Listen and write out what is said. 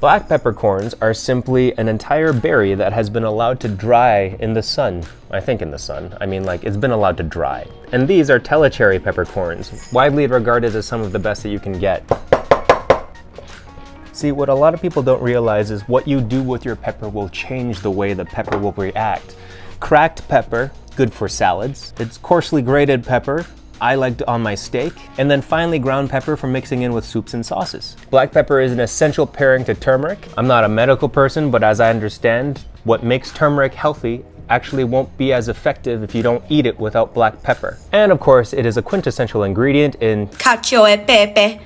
Black peppercorns are simply an entire berry that has been allowed to dry in the sun. I think in the sun. I mean, like, it's been allowed to dry. And these are Tellicherry peppercorns, widely regarded as some of the best that you can get. See, what a lot of people don't realize is what you do with your pepper will change the way the pepper will react. Cracked pepper, good for salads. It's coarsely grated pepper, I liked on my steak, and then finally ground pepper for mixing in with soups and sauces. Black pepper is an essential pairing to turmeric. I'm not a medical person, but as I understand, what makes turmeric healthy actually won't be as effective if you don't eat it without black pepper. And of course, it is a quintessential ingredient in cacio e pepe.